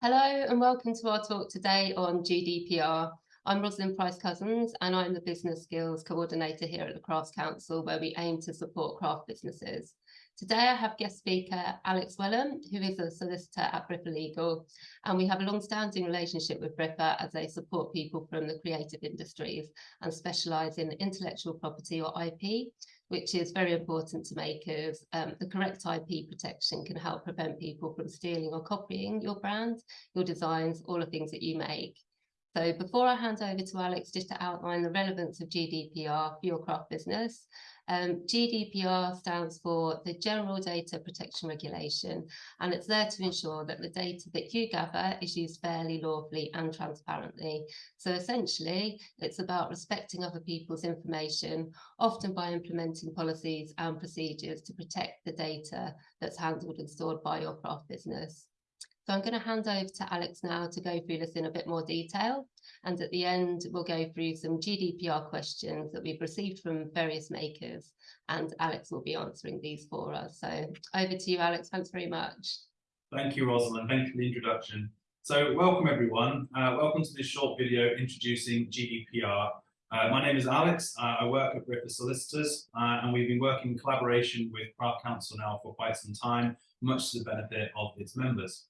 Hello and welcome to our talk today on GDPR. I'm Rosalind Price-Cousins and I'm the Business Skills Coordinator here at the Crafts Council where we aim to support craft businesses. Today I have guest speaker Alex Wellham, who is a solicitor at Briffa Legal, and we have a long-standing relationship with Briffa as they support people from the creative industries and specialise in intellectual property or IP, which is very important to makers. Um, the correct IP protection can help prevent people from stealing or copying your brand, your designs, all the things that you make. So before I hand over to Alex, just to outline the relevance of GDPR for your craft business, um, GDPR stands for the General Data Protection Regulation, and it's there to ensure that the data that you gather is used fairly, lawfully and transparently. So essentially, it's about respecting other people's information, often by implementing policies and procedures to protect the data that's handled and stored by your craft business. So I'm going to hand over to Alex now to go through this in a bit more detail. And at the end, we'll go through some GDPR questions that we've received from various makers. And Alex will be answering these for us. So over to you, Alex. Thanks very much. Thank you, Rosalind. Thank you for the introduction. So welcome, everyone. Uh, welcome to this short video introducing GDPR. Uh, my name is Alex. Uh, I work at Briffa Solicitors, uh, and we've been working in collaboration with Craft Council now for quite some time, much to the benefit of its members.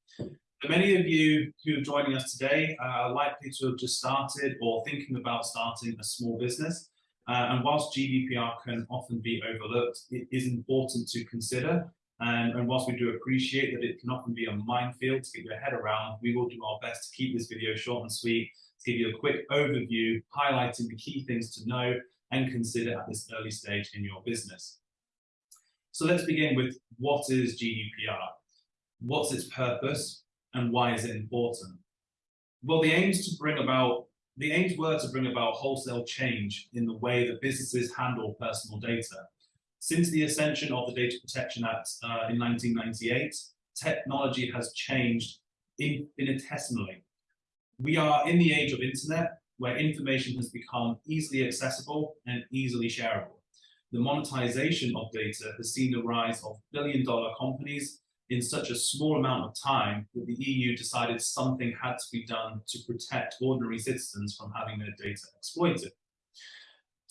Many of you who are joining us today uh, are likely to have just started or thinking about starting a small business. Uh, and whilst GDPR can often be overlooked, it is important to consider. And, and whilst we do appreciate that it can often be a minefield to get your head around, we will do our best to keep this video short and sweet, to give you a quick overview, highlighting the key things to know and consider at this early stage in your business. So let's begin with what is GDPR? What's its purpose and why is it important? Well, the aims to bring about the aims were to bring about wholesale change in the way that businesses handle personal data. Since the ascension of the Data Protection Act uh, in 1998, technology has changed infinitesimally. We are in the age of internet, where information has become easily accessible and easily shareable the monetization of data has seen the rise of billion dollar companies in such a small amount of time that the EU decided something had to be done to protect ordinary citizens from having their data exploited.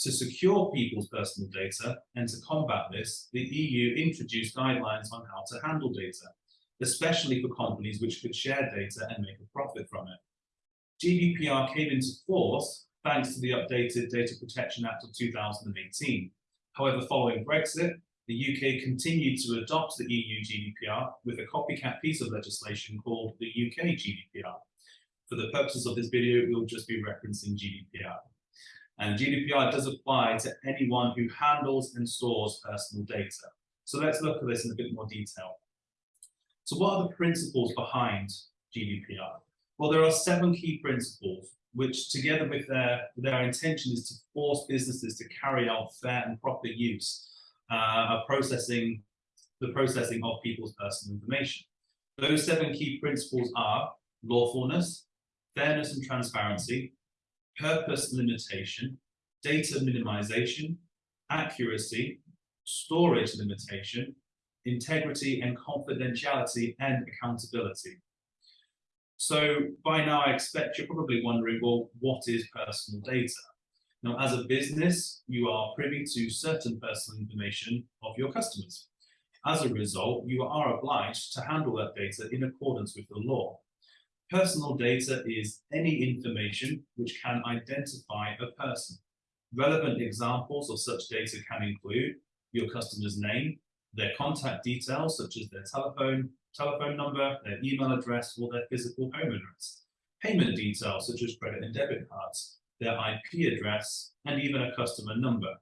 To secure people's personal data and to combat this, the EU introduced guidelines on how to handle data, especially for companies which could share data and make a profit from it. GDPR came into force thanks to the updated Data Protection Act of 2018, However, following Brexit, the UK continued to adopt the EU GDPR with a copycat piece of legislation called the UK GDPR. For the purposes of this video, we'll just be referencing GDPR. And GDPR does apply to anyone who handles and stores personal data. So let's look at this in a bit more detail. So what are the principles behind GDPR? Well, there are seven key principles which together with their, their intention is to force businesses to carry out fair and proper use uh, of processing the processing of people's personal information. Those seven key principles are lawfulness, fairness and transparency, purpose limitation, data minimization, accuracy, storage limitation, integrity and confidentiality and accountability. So by now, I expect you're probably wondering, well, what is personal data? Now, as a business, you are privy to certain personal information of your customers. As a result, you are obliged to handle that data in accordance with the law. Personal data is any information which can identify a person. Relevant examples of such data can include your customer's name, their contact details such as their telephone, telephone number, their email address, or their physical home address. Payment details such as credit and debit cards, their IP address, and even a customer number.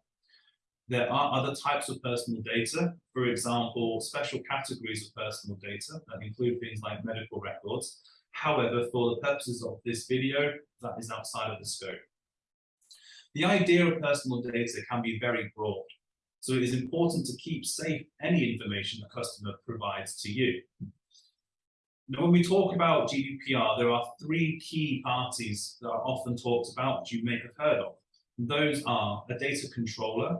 There are other types of personal data, for example, special categories of personal data that include things like medical records. However, for the purposes of this video, that is outside of the scope. The idea of personal data can be very broad. So it is important to keep safe any information a customer provides to you. Now, when we talk about GDPR, there are three key parties that are often talked about that you may have heard of. Those are a data controller,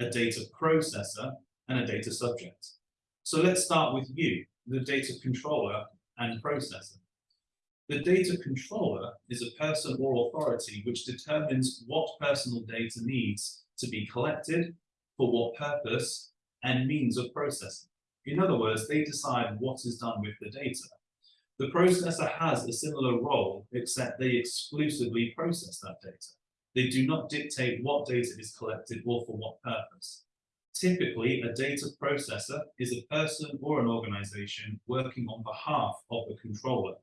a data processor, and a data subject. So let's start with you, the data controller and processor. The data controller is a person or authority which determines what personal data needs to be collected, for what purpose, and means of processing. In other words, they decide what is done with the data. The processor has a similar role, except they exclusively process that data. They do not dictate what data is collected or for what purpose. Typically, a data processor is a person or an organization working on behalf of the controller,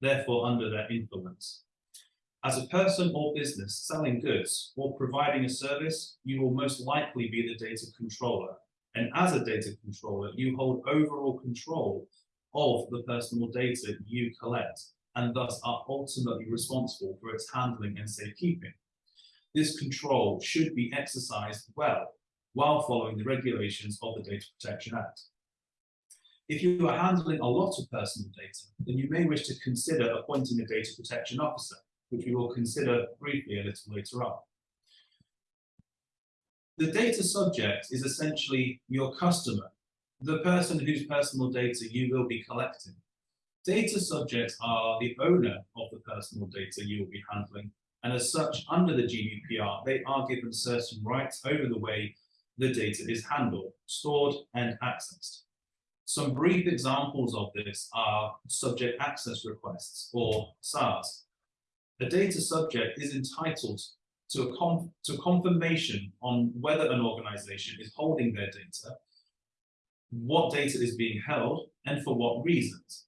therefore under their influence. As a person or business selling goods or providing a service, you will most likely be the data controller. And as a data controller, you hold overall control of the personal data you collect and thus are ultimately responsible for its handling and safekeeping. This control should be exercised well while following the regulations of the Data Protection Act. If you are handling a lot of personal data, then you may wish to consider appointing a data protection officer, which we will consider briefly a little later on. The data subject is essentially your customer, the person whose personal data you will be collecting. Data subjects are the owner of the personal data you will be handling, and as such, under the GDPR, they are given certain rights over the way the data is handled, stored, and accessed. Some brief examples of this are subject access requests, or SARS. A data subject is entitled to a, to confirmation on whether an organization is holding their data, what data is being held, and for what reasons.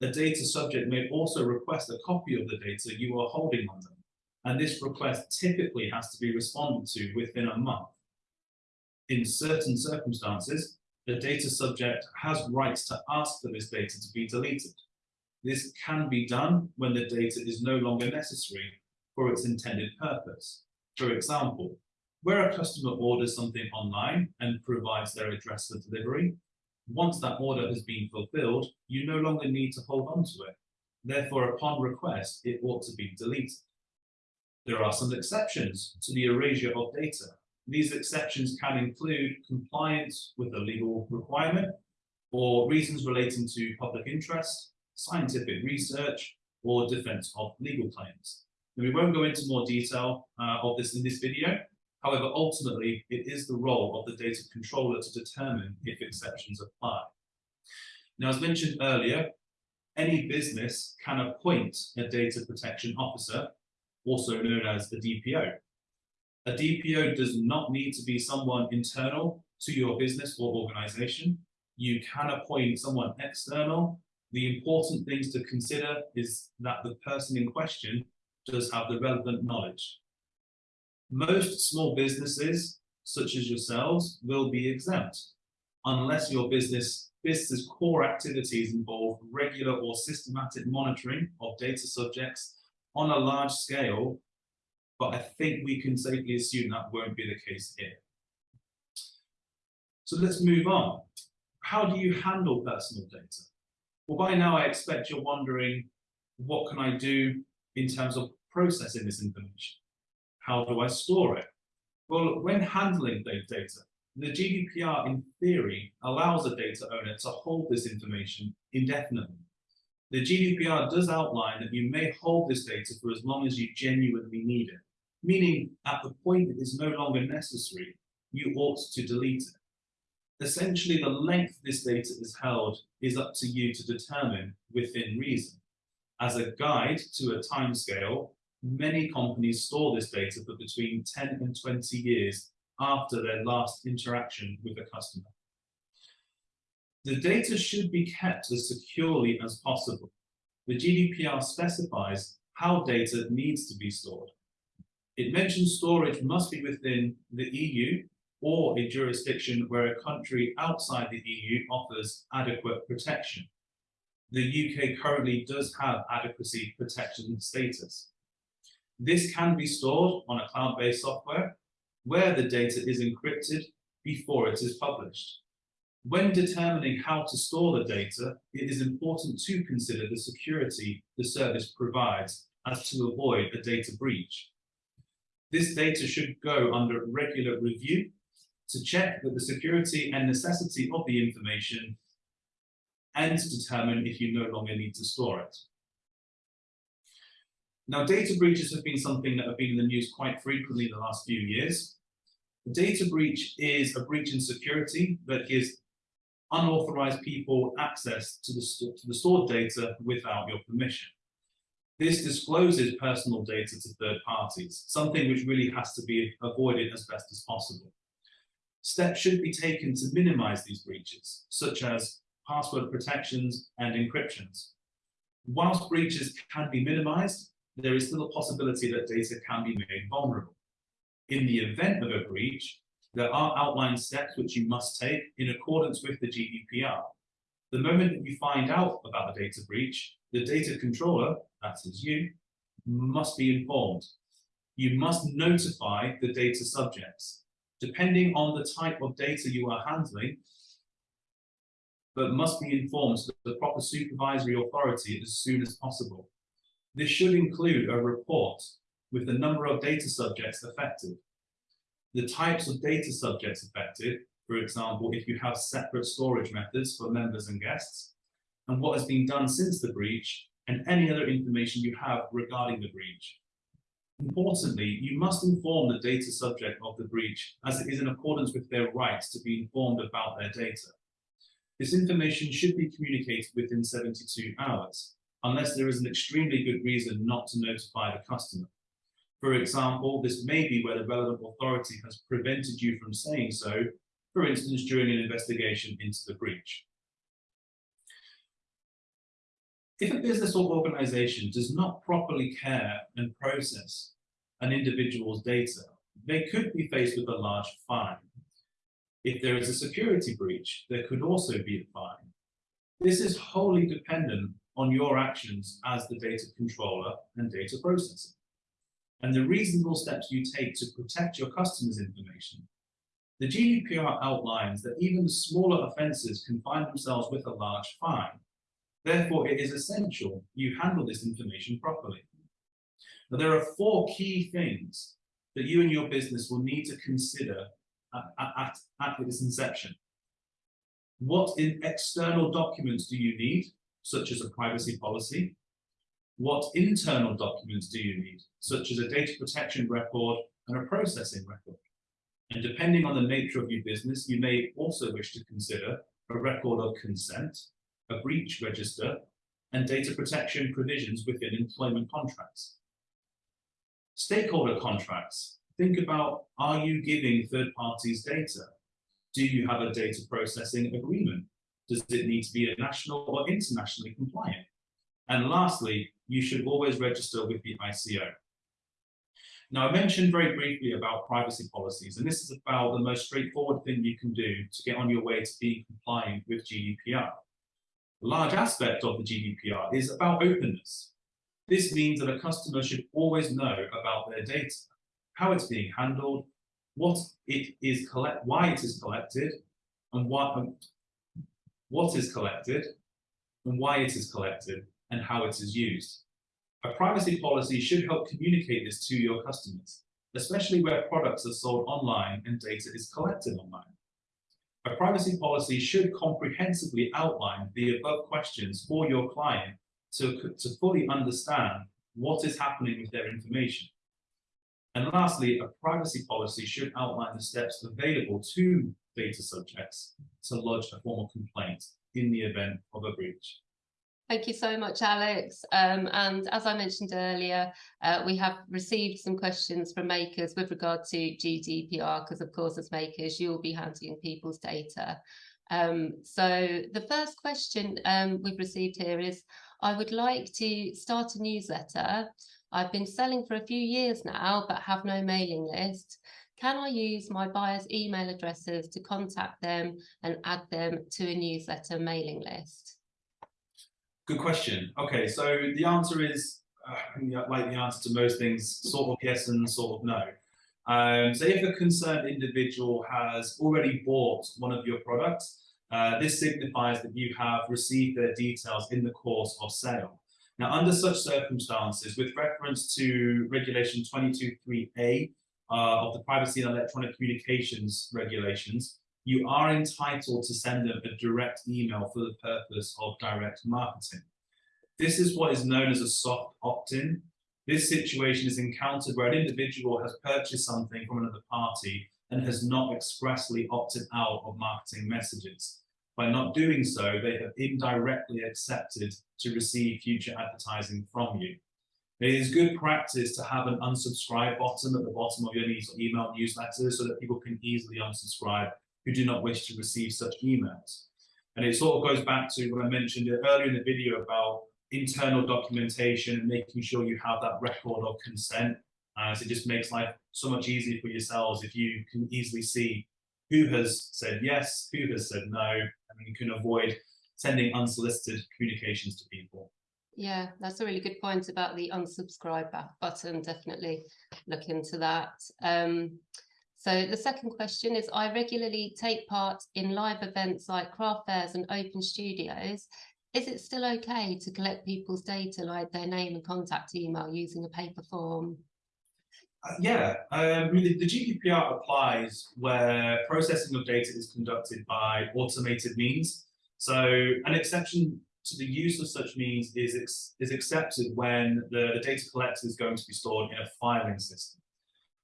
A data subject may also request a copy of the data you are holding on them, and this request typically has to be responded to within a month. In certain circumstances, the data subject has rights to ask for this data to be deleted. This can be done when the data is no longer necessary for its intended purpose. For example, where a customer orders something online and provides their address for delivery, once that order has been fulfilled, you no longer need to hold on to it. Therefore, upon request, it ought to be deleted. There are some exceptions to the erasure of data. These exceptions can include compliance with a legal requirement or reasons relating to public interest, scientific research, or defense of legal claims. And we won't go into more detail uh, of this in this video. However, ultimately, it is the role of the data controller to determine if exceptions apply. Now, as mentioned earlier, any business can appoint a data protection officer, also known as a DPO. A DPO does not need to be someone internal to your business or organization. You can appoint someone external. The important things to consider is that the person in question does have the relevant knowledge. Most small businesses, such as yourselves, will be exempt unless your business business's core activities involve regular or systematic monitoring of data subjects on a large scale but I think we can safely assume that won't be the case here. So let's move on. How do you handle personal data? Well, by now I expect you're wondering, what can I do in terms of processing this information? How do I store it? Well, when handling data, the GDPR in theory allows a data owner to hold this information indefinitely. The GDPR does outline that you may hold this data for as long as you genuinely need it meaning at the point it is no longer necessary, you ought to delete it. Essentially, the length this data is held is up to you to determine within reason. As a guide to a timescale, many companies store this data for between 10 and 20 years after their last interaction with a customer. The data should be kept as securely as possible. The GDPR specifies how data needs to be stored. It mentions storage must be within the EU or a jurisdiction where a country outside the EU offers adequate protection. The UK currently does have adequacy protection status. This can be stored on a cloud-based software where the data is encrypted before it is published. When determining how to store the data, it is important to consider the security the service provides as to avoid a data breach. This data should go under regular review to check that the security and necessity of the information and to determine if you no longer need to store it. Now, data breaches have been something that have been in the news quite frequently in the last few years. A data breach is a breach in security that gives unauthorized people access to the, to the stored data without your permission. This discloses personal data to third parties, something which really has to be avoided as best as possible. Steps should be taken to minimize these breaches, such as password protections and encryptions. Whilst breaches can be minimized, there is still a possibility that data can be made vulnerable. In the event of a breach, there are outlined steps which you must take in accordance with the GDPR. The moment that you find out about a data breach, the data controller, that is you, must be informed. You must notify the data subjects. Depending on the type of data you are handling, but must be informed to the proper supervisory authority as soon as possible. This should include a report with the number of data subjects affected, the types of data subjects affected, for example, if you have separate storage methods for members and guests, and what has been done since the breach, and any other information you have regarding the breach. Importantly, you must inform the data subject of the breach as it is in accordance with their rights to be informed about their data. This information should be communicated within 72 hours, unless there is an extremely good reason not to notify the customer. For example, this may be where the relevant authority has prevented you from saying so, for instance, during an investigation into the breach. If a business or organization does not properly care and process an individual's data, they could be faced with a large fine. If there is a security breach, there could also be a fine. This is wholly dependent on your actions as the data controller and data processor and the reasonable steps you take to protect your customers' information. The GDPR outlines that even smaller offences can find themselves with a large fine. Therefore, it is essential you handle this information properly. Now, there are four key things that you and your business will need to consider at, at, at inception. What in external documents do you need, such as a privacy policy? What internal documents do you need, such as a data protection record and a processing record? And depending on the nature of your business, you may also wish to consider a record of consent, a breach register, and data protection provisions within employment contracts. Stakeholder contracts. Think about, are you giving third parties data? Do you have a data processing agreement? Does it need to be a national or internationally compliant? And lastly, you should always register with the ICO. Now, I mentioned very briefly about privacy policies, and this is about the most straightforward thing you can do to get on your way to being compliant with GDPR. A large aspect of the GDPR is about openness. This means that a customer should always know about their data, how it's being handled, what it is collect, why it is collected, and what, um, what is collected, and why it is collected, and how it is used. A privacy policy should help communicate this to your customers, especially where products are sold online and data is collected online. A privacy policy should comprehensively outline the above questions for your client to, to fully understand what is happening with their information. And lastly, a privacy policy should outline the steps available to data subjects to lodge a formal complaint in the event of a breach. Thank you so much, Alex. Um, and as I mentioned earlier, uh, we have received some questions from makers with regard to GDPR, because of course, as makers, you'll be handling people's data. Um, so the first question um, we've received here is, I would like to start a newsletter. I've been selling for a few years now, but have no mailing list. Can I use my buyers' email addresses to contact them and add them to a newsletter mailing list? Good question. Okay, so the answer is, uh, like the answer to most things, sort of yes and sort of no. Um, so if a concerned individual has already bought one of your products, uh, this signifies that you have received their details in the course of sale. Now, under such circumstances, with reference to Regulation 22.3a uh, of the Privacy and Electronic Communications regulations, you are entitled to send them a direct email for the purpose of direct marketing. This is what is known as a soft opt-in. This situation is encountered where an individual has purchased something from another party and has not expressly opted out of marketing messages. By not doing so, they have indirectly accepted to receive future advertising from you. It is good practice to have an unsubscribe button at the bottom of your email newsletter so that people can easily unsubscribe who do not wish to receive such emails. And it sort of goes back to what I mentioned earlier in the video about internal documentation and making sure you have that record of consent. Uh, so it just makes life so much easier for yourselves if you can easily see who has said yes, who has said no, and you can avoid sending unsolicited communications to people. Yeah, that's a really good point about the unsubscribe button. Definitely look into that. Um, so the second question is, I regularly take part in live events like craft fairs and open studios. Is it still okay to collect people's data like their name and contact email using a paper form? Uh, yeah, um, the, the GDPR applies where processing of data is conducted by automated means. So an exception to the use of such means is, ex is accepted when the, the data collected is going to be stored in a filing system.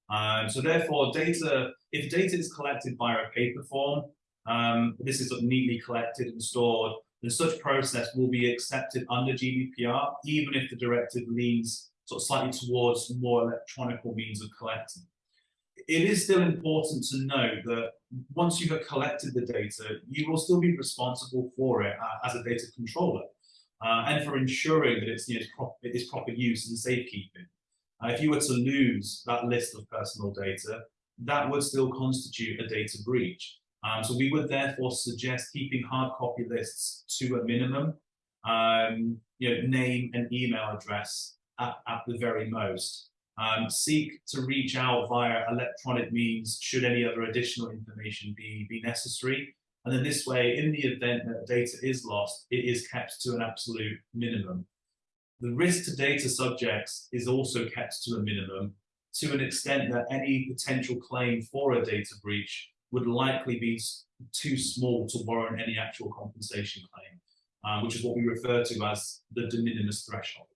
Um, so therefore, data, if data is collected via a paper form, um, this is neatly collected and stored, then such process will be accepted under GDPR, even if the directive leans sort of slightly towards more electronic means of collecting. It is still important to know that once you have collected the data, you will still be responsible for it uh, as a data controller uh, and for ensuring that it's, you know, it's proper use and safekeeping. Uh, if you were to lose that list of personal data, that would still constitute a data breach. Um, so we would therefore suggest keeping hard copy lists to a minimum, um, you know, name and email address at, at the very most. Um, seek to reach out via electronic means should any other additional information be, be necessary. And then this way, in the event that data is lost, it is kept to an absolute minimum. The risk to data subjects is also kept to a minimum to an extent that any potential claim for a data breach would likely be too small to warrant any actual compensation claim, uh, which is what we refer to as the de minimis threshold.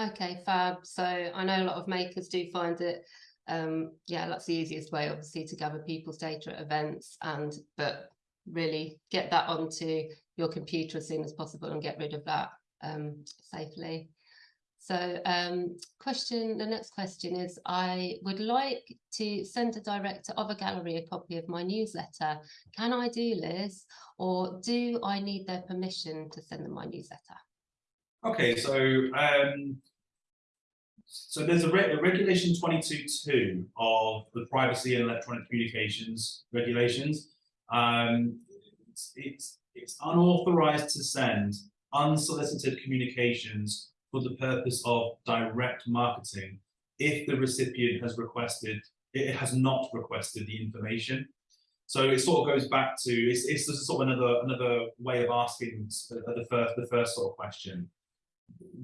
Okay, fab. So I know a lot of makers do find it, um, yeah, that's the easiest way, obviously, to gather people's data at events and, but really get that onto your computer as soon as possible and get rid of that um, safely. So um, question, the next question is, I would like to send a director of a gallery a copy of my newsletter. Can I do this or do I need their permission to send them my newsletter? Okay, so um, so there's a, re regulation 22.2 of the privacy and electronic communications regulations. Um, it's, it's, it's unauthorized to send unsolicited communications for the purpose of direct marketing if the recipient has requested, it has not requested the information. So it sort of goes back to, it's, it's sort of another, another way of asking the first, the first sort of question.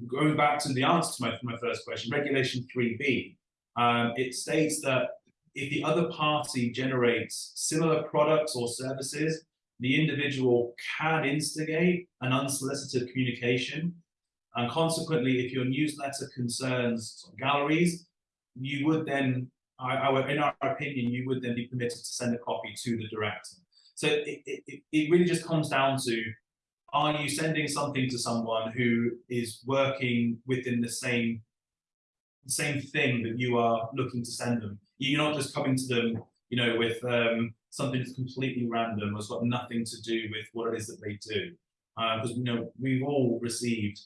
Going back to the answer to my, my first question, regulation 3B, um, it states that if the other party generates similar products or services the individual can instigate an unsolicited communication. And consequently, if your newsletter concerns galleries, you would then, in our opinion, you would then be permitted to send a copy to the director. So it, it, it really just comes down to, are you sending something to someone who is working within the same, same thing that you are looking to send them? You're not just coming to them, you know, with um, something that's completely random, or has got nothing to do with what it is that they do. Because, uh, you know, we've all received,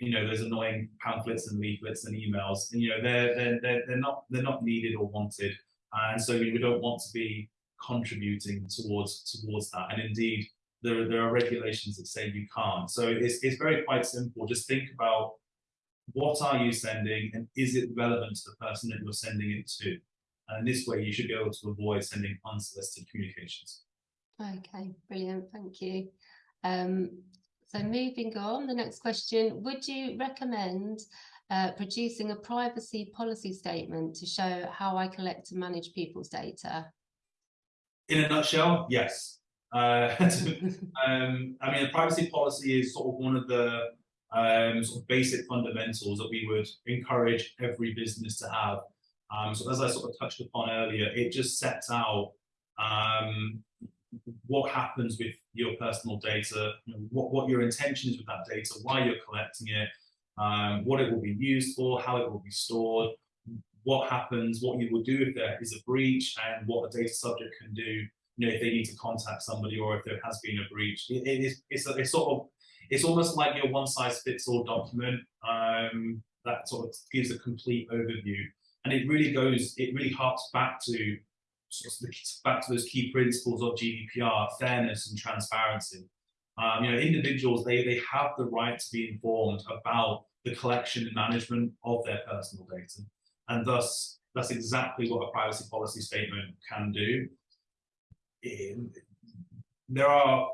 you know, those annoying pamphlets and leaflets and emails, and, you know, they're, they're, they're, they're not, they're not needed or wanted. And so we don't want to be contributing towards, towards that. And indeed, there, there are regulations that say you can't. So it's, it's very quite simple. Just think about what are you sending and is it relevant to the person that you're sending it to? And this way you should be able to avoid sending unsolicited communications. Okay, brilliant, thank you. Um, so moving on, the next question, would you recommend uh, producing a privacy policy statement to show how I collect and manage people's data? In a nutshell, yes. Uh, um, I mean, a privacy policy is sort of one of the um, sort of basic fundamentals that we would encourage every business to have. Um, so as I sort of touched upon earlier, it just sets out um, what happens with your personal data, you know, what, what your intention is with that data, why you're collecting it, um, what it will be used for, how it will be stored, what happens, what you will do if there is a breach, and what a data subject can do, you know, if they need to contact somebody or if there has been a breach. it, it is it's, a, it's sort of it's almost like your one size fits all document um, that sort of gives a complete overview, and it really goes, it really harks back to sort of back to those key principles of GDPR, fairness and transparency. Um, you know, individuals they they have the right to be informed about the collection and management of their personal data, and thus that's exactly what a privacy policy statement can do. In, there are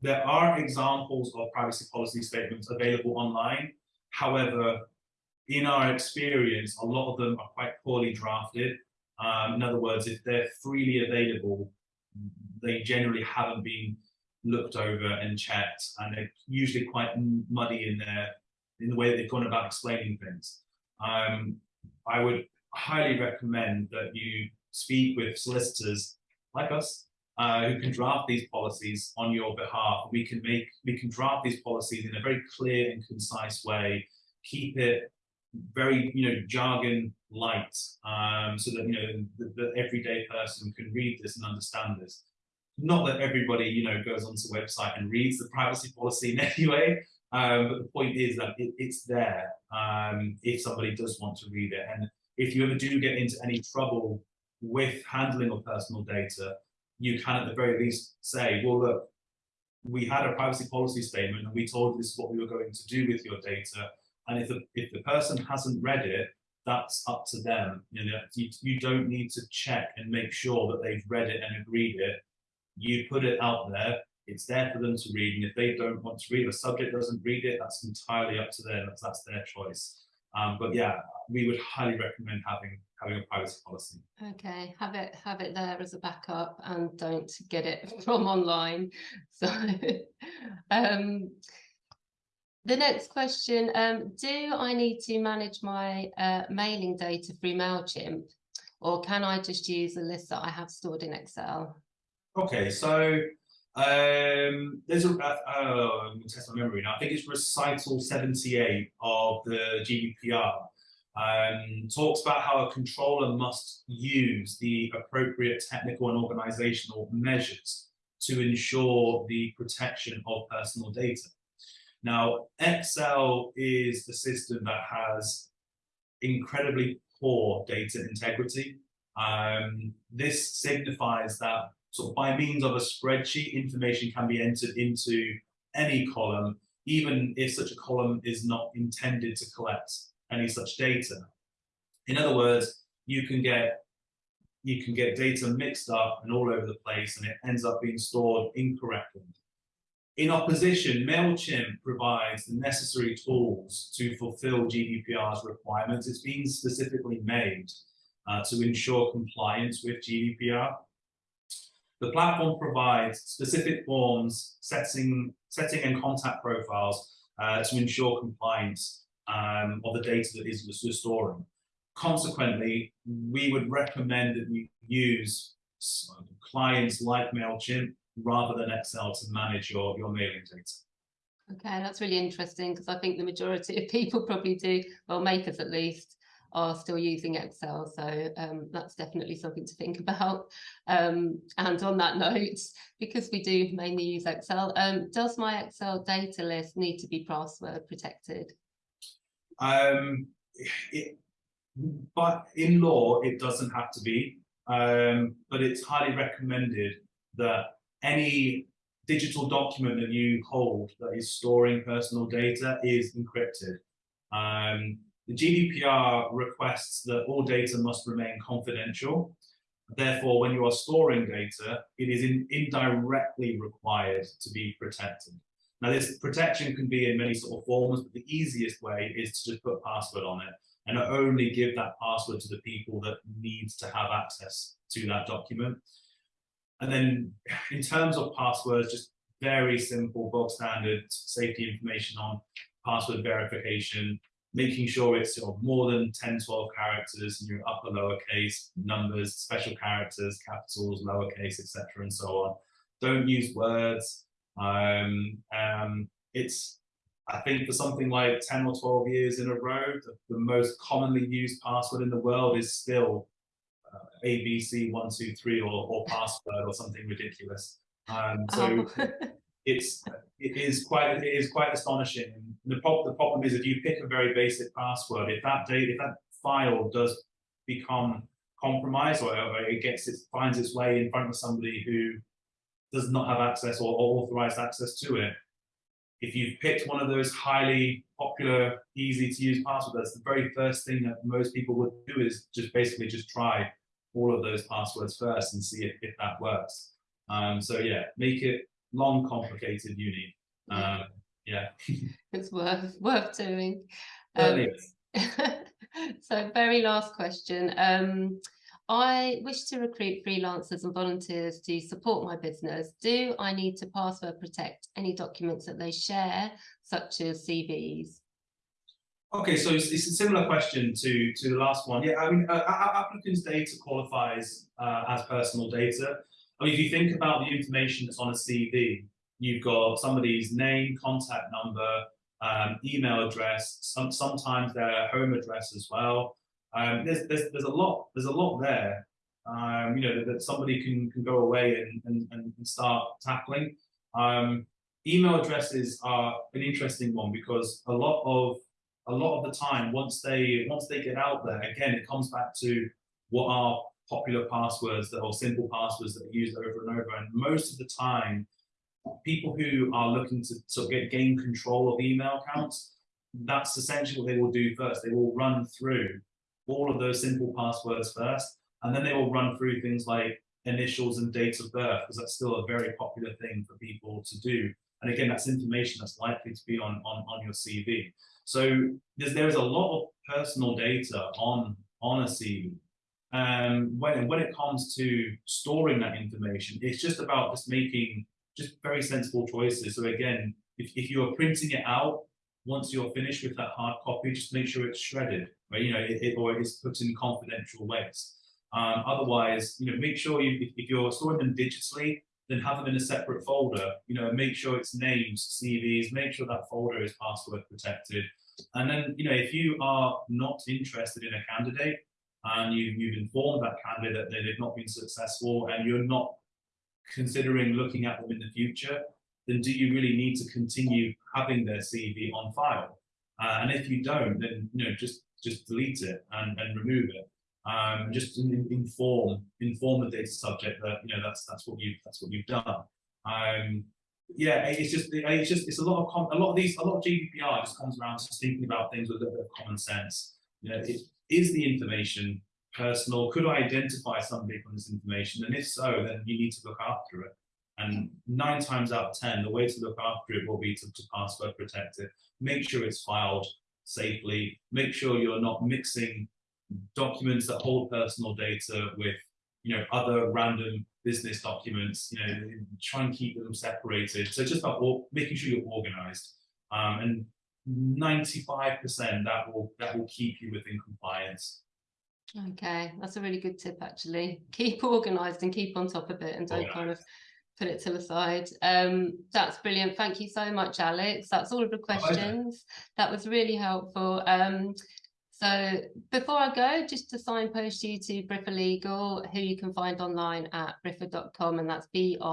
there are examples of privacy policy statements available online. However, in our experience, a lot of them are quite poorly drafted. Um, in other words, if they're freely available, they generally haven't been looked over and checked, and they're usually quite muddy in their in the way that they've gone about explaining things. Um, I would highly recommend that you speak with solicitors like us uh, who can draft these policies on your behalf. We can make we can draft these policies in a very clear and concise way, keep it very you know jargon light, um, so that you know the, the, everyday person can read this and understand this. Not that everybody you know goes onto the website and reads the privacy policy in any way, um, but the point is that it, it's there um, if somebody does want to read it. And if you ever do get into any trouble with handling of personal data, you can at the very least say, well, look, we had a privacy policy statement and we told this is what we were going to do with your data. And if the, if the person hasn't read it, that's up to them. You know, you, you don't need to check and make sure that they've read it and agreed it. You put it out there, it's there for them to read. And if they don't want to read, the subject doesn't read it, that's entirely up to them. That's, that's their choice. Um, but yeah, we would highly recommend having having a privacy policy. Okay, have it have it there as a backup and don't get it from online. So um, the next question, um, do I need to manage my uh, mailing data through MailChimp or can I just use a list that I have stored in Excel? Okay, so um, there's a, uh, oh, I'm test my memory now. I think it's recital 78 of the GDPR. Um, talks about how a controller must use the appropriate technical and organizational measures to ensure the protection of personal data. Now, Excel is a system that has incredibly poor data integrity. Um, this signifies that sort of by means of a spreadsheet, information can be entered into any column, even if such a column is not intended to collect any such data. In other words, you can get you can get data mixed up and all over the place and it ends up being stored incorrectly. In opposition, MailChimp provides the necessary tools to fulfill GDPR's requirements. It's been specifically made uh, to ensure compliance with GDPR. The platform provides specific forms, setting, setting and contact profiles uh, to ensure compliance um, of the data that is storing. Consequently, we would recommend that you use clients like MailChimp rather than Excel to manage your, your mailing data. Okay, that's really interesting because I think the majority of people probably do, well, makers at least, are still using Excel. So um, that's definitely something to think about. Um, and on that note, because we do mainly use Excel, um, does my Excel data list need to be password protected? Um, it, but in law, it doesn't have to be, um, but it's highly recommended that any digital document that you hold that is storing personal data is encrypted. Um, the GDPR requests that all data must remain confidential. Therefore, when you are storing data, it is in, indirectly required to be protected. Now, this protection can be in many sort of forms, but the easiest way is to just put a password on it and only give that password to the people that needs to have access to that document. And then in terms of passwords, just very simple bog standard safety information on password verification, making sure it's of more than 10, 12 characters in your upper lowercase numbers, special characters, capitals, lowercase, etc., and so on. Don't use words. Um, um, it's I think for something like 10 or 12 years in a row, the, the most commonly used password in the world is still uh, ABC123 or, or password or something ridiculous. Um, so oh. it's it is quite it is quite astonishing. The, pro the problem is if you pick a very basic password, if that data if that file does become compromised or, or it gets it finds its way in front of somebody who does not have access or, or authorized access to it, if you've picked one of those highly popular, easy to use passwords, that's the very first thing that most people would do is just basically just try all of those passwords first and see if, if that works. Um, so yeah, make it long, complicated, unique. Um, yeah. it's worth worth doing. Um, so very last question. Um, I wish to recruit freelancers and volunteers to support my business. Do I need to password protect any documents that they share, such as CVs? Okay, so it's, it's, a similar question to, to the last one. Yeah, I mean, uh, applicants' data qualifies uh, as personal data. I mean, if you think about the information that's on a CV, you've got somebody's name, contact number, um, email address, some, sometimes their home address as well. Um, there's, there's, there's a lot, there's a lot there, um, you know, that, that, somebody can, can go away and, and, and start tackling. Um, email addresses are an interesting one because a lot of a lot of the time once they once they get out there again it comes back to what are popular passwords that are simple passwords that are used over and over and most of the time people who are looking to sort of get gain control of email accounts that's essentially what they will do first they will run through all of those simple passwords first, and then they will run through things like initials and date of birth, because that's still a very popular thing for people to do. And again, that's information that's likely to be on, on, on your CV. So there's, there is a lot of personal data on, on a CV. Um, when, when it comes to storing that information, it's just about just making just very sensible choices. So again, if, if you are printing it out, once you're finished with that hard copy, just make sure it's shredded, right? You know, it, it or it's put in confidential ways. Um, otherwise, you know, make sure you, if, if, you're storing them digitally, then have them in a separate folder. You know, make sure it's names, CVs, make sure that folder is password protected. And then, you know, if you are not interested in a candidate and you, you've informed that candidate that they've not been successful and you're not considering looking at them in the future, then do you really need to continue having their CV on file? Uh, and if you don't, then you know just just delete it and, and remove it. Um, just inform inform the data subject that you know that's that's what you that's what you've done. Um, yeah, it's just it's just it's a lot of a lot of these a lot of GDPR just comes around to thinking about things with a bit of common sense. You know, it, is the information personal? Could I identify somebody from this information? And if so, then you need to look after it. And nine times out of 10, the way to look after it will be to, to password protect it. Make sure it's filed safely. Make sure you're not mixing documents that hold personal data with you know, other random business documents, you know, try and keep them separated. So just about making sure you're organized. Um, and 95% that will that will keep you within compliance. Okay, that's a really good tip actually. Keep organized and keep on top of it and don't organized. kind of put it to the side. Um, that's brilliant. Thank you so much, Alex. That's all of the questions. That was really helpful. Um, so before I go, just to signpost you to Briffa Legal, who you can find online at briffa.com, and that's B-R-I-F-F-A.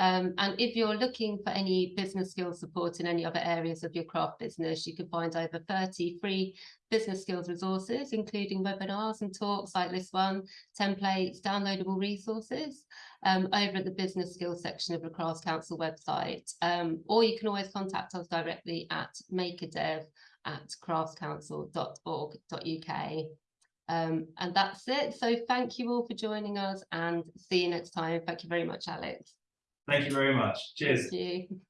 Um, and if you're looking for any business skills support in any other areas of your craft business, you can find over 30 free business skills resources, including webinars and talks like this one, templates, downloadable resources um, over at the business skills section of the Crafts Council website. Um, or you can always contact us directly at makerdev at craftscouncil.org.uk. Um, and that's it. So thank you all for joining us and see you next time. Thank you very much, Alex. Thank you very much. Cheers. Thank you.